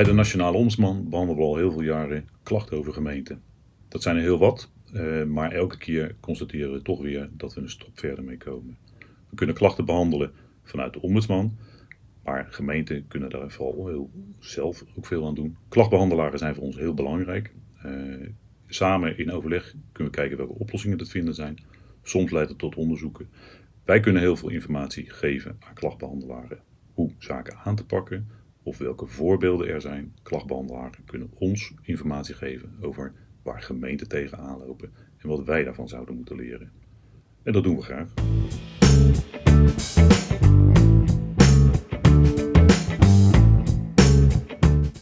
Bij de Nationale Ombudsman behandelen we al heel veel jaren klachten over gemeenten. Dat zijn er heel wat, eh, maar elke keer constateren we toch weer dat we een stap verder mee komen. We kunnen klachten behandelen vanuit de ombudsman, maar gemeenten kunnen daar vooral heel zelf ook veel aan doen. Klachtbehandelaren zijn voor ons heel belangrijk. Eh, samen in overleg kunnen we kijken welke oplossingen te vinden zijn. Soms leidt het tot onderzoeken. Wij kunnen heel veel informatie geven aan klachtbehandelaren hoe zaken aan te pakken of welke voorbeelden er zijn. Klachtbehandelaren kunnen ons informatie geven over waar gemeenten tegenaan lopen en wat wij daarvan zouden moeten leren. En dat doen we graag.